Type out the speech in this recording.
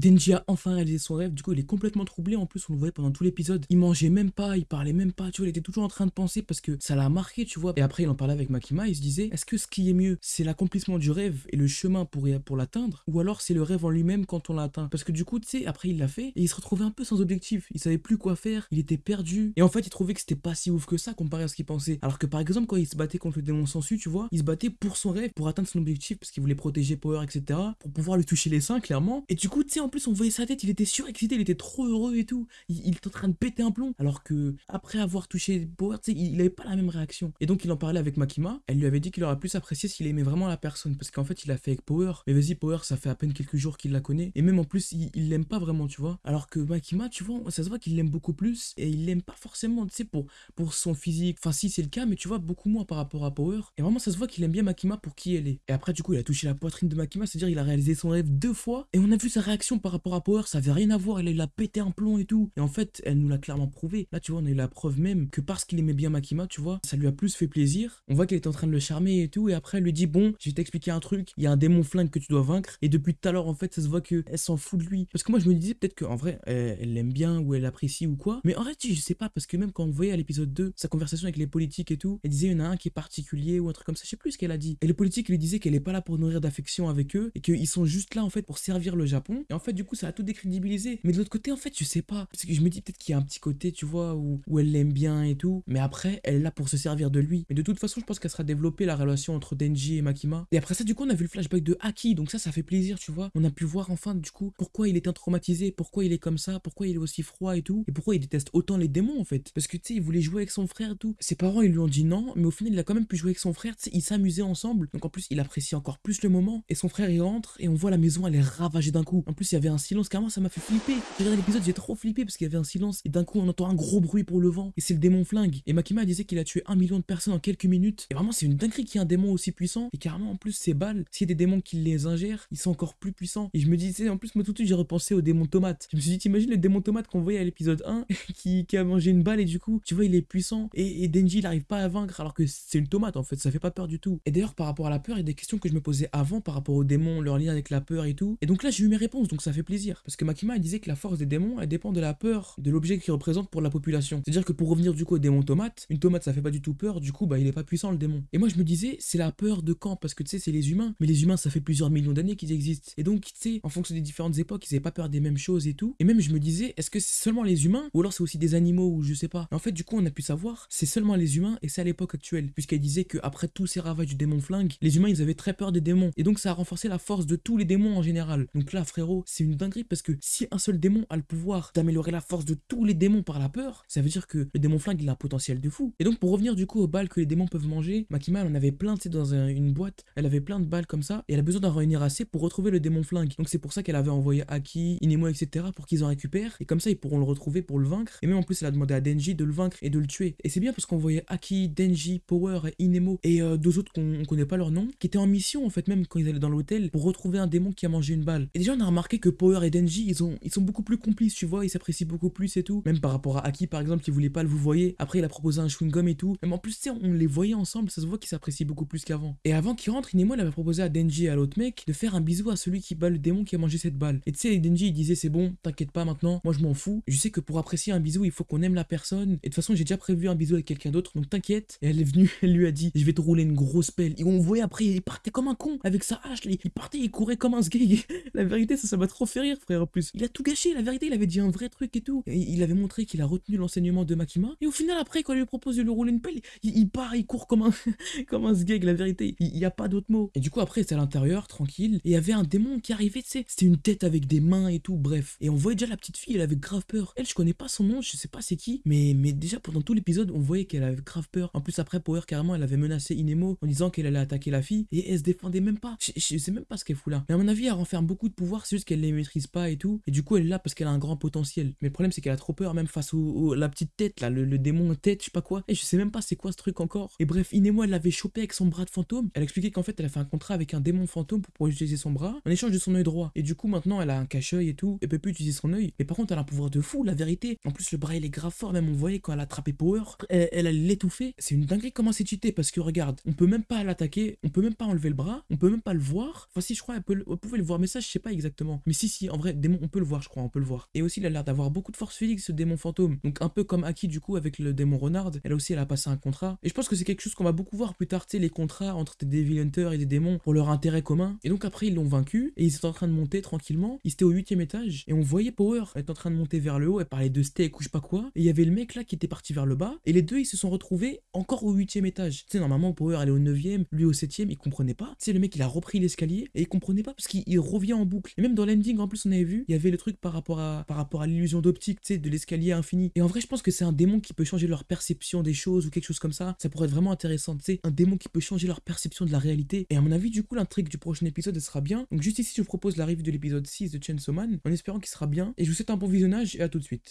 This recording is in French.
Denji a enfin réalisé son rêve, du coup il est complètement troublé, en plus on le voyait pendant tout l'épisode, il mangeait même pas, il parlait même pas, tu vois, il était toujours en train de penser parce que ça l'a marqué, tu vois. Et après il en parlait avec Makima, il se disait, est-ce que ce qui est mieux, c'est l'accomplissement du rêve et le chemin pour, pour l'atteindre, ou alors c'est le rêve en lui-même quand on l'atteint Parce que du coup, tu sais, après il l'a fait, et il se retrouvait un peu sans objectif, il savait plus quoi faire, il était perdu, et en fait il trouvait que c'était pas si ouf que ça comparé à ce qu'il pensait. Alors que par exemple quand il se battait contre le démon sensu, tu vois, il se battait pour son rêve, pour atteindre son objectif, parce qu'il voulait protéger Power, etc., pour pouvoir lui toucher les seins, clairement. Et du coup, tu sais, plus on voyait sa tête, il était surexcité, il était trop heureux et tout, il, était en train de péter un plomb, alors que après avoir touché Power, il, avait pas la même réaction. Et donc il en parlait avec Makima, elle lui avait dit qu'il aurait plus apprécié s'il aimait vraiment la personne, parce qu'en fait il a fait avec Power, mais vas-y Power, ça fait à peine quelques jours qu'il la connaît, et même en plus il l'aime pas vraiment, tu vois. Alors que Makima, tu vois, ça se voit qu'il l'aime beaucoup plus, et il l'aime pas forcément, tu sais, pour, pour son physique, enfin si c'est le cas, mais tu vois, beaucoup moins par rapport à Power, et vraiment ça se voit qu'il aime bien Makima pour qui elle est. Et après du coup il a touché la poitrine de Makima, c'est-à-dire il a réalisé son rêve deux fois, et on a vu sa réaction par rapport à Power, ça avait rien à voir, il a pété un plomb et tout, et en fait elle nous l'a clairement prouvé. Là tu vois, on eu la preuve même que parce qu'il aimait bien Makima, tu vois, ça lui a plus fait plaisir. On voit qu'elle est en train de le charmer et tout, et après elle lui dit bon, je vais t'expliquer un truc, il y a un démon flingue que tu dois vaincre, et depuis tout à l'heure en fait ça se voit qu'elle s'en fout de lui. Parce que moi je me disais peut-être qu'en vrai elle l'aime bien ou elle apprécie ou quoi, mais en fait je sais pas, parce que même quand on voyait à l'épisode 2 sa conversation avec les politiques et tout, elle disait il y en a un qui est particulier ou un truc comme ça, je sais plus ce qu'elle a dit. Et les politiques lui disaient qu'elle est pas là pour nourrir d'affection avec eux, et qu'ils sont juste là en fait pour servir le Japon, fait du coup ça a tout décrédibilisé. Mais de l'autre côté en fait je sais pas, parce que je me dis peut-être qu'il y a un petit côté tu vois où, où elle l'aime bien et tout, mais après elle est là pour se servir de lui. Mais de toute façon je pense qu'elle sera développée la relation entre Denji et Makima. Et après ça du coup on a vu le flashback de Haki, donc ça ça fait plaisir tu vois. On a pu voir enfin du coup pourquoi il était traumatisé, pourquoi il est comme ça, pourquoi il est aussi froid et tout, et pourquoi il déteste autant les démons en fait. Parce que tu sais il voulait jouer avec son frère et tout. Ses parents ils lui ont dit non, mais au final il a quand même pu jouer avec son frère, ils s'amusaient ensemble. Donc en plus il apprécie encore plus le moment. Et son frère il rentre et on voit la maison elle est ravagée d'un coup. En plus il y avait un silence, carrément ça m'a fait flipper. J'ai regardé l'épisode, j'ai trop flippé parce qu'il y avait un silence et d'un coup on entend un gros bruit pour le vent et c'est le démon flingue. Et Makima disait qu'il a tué un million de personnes en quelques minutes. Et vraiment c'est une dinguerie qu'il y ait un démon aussi puissant. Et carrément en plus ces balles, s'il y a des démons qui les ingèrent, ils sont encore plus puissants. Et je me disais en plus moi tout de suite j'ai repensé au démon tomate. Je me suis dit t'imagines le démon tomate qu'on voyait à l'épisode 1 qui, a mangé une balle et du coup tu vois il est puissant et, Denji il n'arrive pas à vaincre alors que c'est une tomate en fait ça fait pas peur du tout. Et d'ailleurs par rapport à la peur il y a des questions que je me posais avant par rapport aux démons, leur lien avec la peur et tout. Et donc là j'ai eu mes réponses ça fait plaisir. Parce que Makima disait que la force des démons elle dépend de la peur de l'objet qu'ils représentent pour la population. C'est-à-dire que pour revenir du coup au démon tomate, une tomate ça fait pas du tout peur, du coup bah il est pas puissant le démon. Et moi je me disais c'est la peur de quand? Parce que tu sais c'est les humains, mais les humains ça fait plusieurs millions d'années qu'ils existent. Et donc tu sais en fonction des différentes époques ils avaient pas peur des mêmes choses et tout. Et même je me disais est-ce que c'est seulement les humains ou alors c'est aussi des animaux ou je sais pas? en fait du coup on a pu savoir c'est seulement les humains et c'est à l'époque actuelle puisqu'elle disait que après tous ces ravages du démon flingue, les humains ils avaient très peur des démons et donc ça a renforcé la force de tous les démons en général. Donc là frérot c'est une dinguerie parce que si un seul démon a le pouvoir d'améliorer la force de tous les démons par la peur, ça veut dire que le démon flingue il a un potentiel de fou. Et donc pour revenir du coup aux balles que les démons peuvent manger, Makima en avait plein, tu sais, dans une boîte, elle avait plein de balles comme ça, et elle a besoin d'en réunir assez pour retrouver le démon flingue. Donc c'est pour ça qu'elle avait envoyé Aki, Inemo, etc. pour qu'ils en récupèrent, et comme ça ils pourront le retrouver pour le vaincre. Et même en plus elle a demandé à Denji de le vaincre et de le tuer. Et c'est bien parce qu'on voyait Aki, Denji, Power, Inemo et euh, deux autres qu'on connaît pas leur nom, qui étaient en mission en fait même quand ils allaient dans l'hôtel pour retrouver un démon qui a mangé une balle. Et déjà on a remarqué que Power et Denji ils, ont, ils sont beaucoup plus complices, tu vois, ils s'apprécient beaucoup plus et tout. Même par rapport à Aki par exemple qui voulait pas le vous voyez, après il a proposé un chewing-gum et tout. Même en plus, tu on les voyait ensemble, ça se voit qu'ils s'apprécient beaucoup plus qu'avant. Et avant qu'il rentre, Inemo il avait proposé à Denji et à l'autre mec de faire un bisou à celui qui bat le démon qui a mangé cette balle. Et tu sais, Denji il disait c'est bon, t'inquiète pas maintenant, moi je m'en fous. Je sais que pour apprécier un bisou, il faut qu'on aime la personne. Et de toute façon, j'ai déjà prévu un bisou avec quelqu'un d'autre, donc t'inquiète. Et elle est venue, elle lui a dit je vais te rouler une grosse pelle. Et on voyait après, il partait comme un con avec sa hache, il partait, il courait comme un sgeg. la vérité, ça, ça trop fait rire, frère, en plus. Il a tout gâché, la vérité, il avait dit un vrai truc et tout. Et il avait montré qu'il a retenu l'enseignement de Makima. Et au final, après, quand il lui propose de lui rouler une pelle, il, part, il court comme un, comme un sgeg, la vérité. Il n'y a pas d'autre mot. Et du coup, après, c'est à l'intérieur, tranquille. Et il y avait un démon qui arrivait, tu sais. C'était une tête avec des mains et tout, bref. Et on voyait déjà la petite fille, elle avait grave peur. Elle, je connais pas son nom, je sais pas c'est qui. Mais, mais déjà, pendant tout l'épisode, on voyait qu'elle avait grave peur. En plus, après, Power, carrément, elle avait menacé Inemo en disant qu'elle allait attaquer la fille. Et elle se défendait même pas. Je, sais même pas ce qu'elle fout là. Mais à mon avis, elle renferme beaucoup de pouvoir, c'est juste qu'elle les maîtrise pas et tout. Et du coup, elle est là parce qu'elle a un grand potentiel. Mais le problème, c'est qu'elle a trop peur, même face au, la petite tête, là, le, démon tête, je sais pas quoi. Et je sais même pas c'est quoi ce truc encore. Et bref, Inemo, elle l'avait chopé avec son bras de fantôme. Elle expliquait qu'en fait, elle a fait un contrat avec un démon fantôme pour pouvoir utiliser son bras en échange de son œil droit. Et du coup, maintenant, elle a un cache-œil et tout. Elle peut plus utiliser son œil. Mais par contre, elle a un pouvoir de fou, la vérité. En plus, le bras, il est grave fort. Même on voyait quand elle a attrapé Power, elle, elle allait. C'est une dinguerie comment c'est cheaté parce que regarde, on peut même pas l'attaquer, on peut même pas enlever le bras, on peut même pas le voir. Enfin, si je crois, elle, peut, pouvait le voir, mais ça, je sais pas exactement. Mais si, si, en vrai, démon, on peut le voir, je crois, on peut le voir. Et aussi, il a l'air d'avoir beaucoup de force physique, ce démon fantôme. Donc, un peu comme Aki, du coup, avec le démon Renard. Elle aussi, elle a passé un contrat. Et je pense que c'est quelque chose qu'on va beaucoup voir plus tard, tu sais, les contrats entre des Devil Hunters et des démons pour leur intérêt commun. Et donc, après, ils l'ont vaincu et ils étaient en train de monter tranquillement. Ils étaient au huitième étage et on voyait Power être en train de monter vers le haut. Elle parlait de steak ou je sais pas quoi. Et il y avait le mec là qui était parti vers le bas. Et les deux, ils se sont retrouvés encore au huitième étage. Tu sais, normalement, Power, elle est au neuvième, lui au septième. Il comprenait pas. Tu sais, le mec, il a repris l'escalier et il comprenait pas parce qu'il revient en boucle. Et même dans en plus, on avait vu, il y avait le truc par rapport à, par rapport à l'illusion d'optique, tu sais, de l'escalier infini. Et en vrai, je pense que c'est un démon qui peut changer leur perception des choses ou quelque chose comme ça. Ça pourrait être vraiment intéressant. Tu un démon qui peut changer leur perception de la réalité. Et à mon avis, du coup, l'intrigue du prochain épisode, elle sera bien. Donc, juste ici, je vous propose la revue de l'épisode 6 de Chainsaw Man en espérant qu'il sera bien. Et je vous souhaite un bon visionnage et à tout de suite.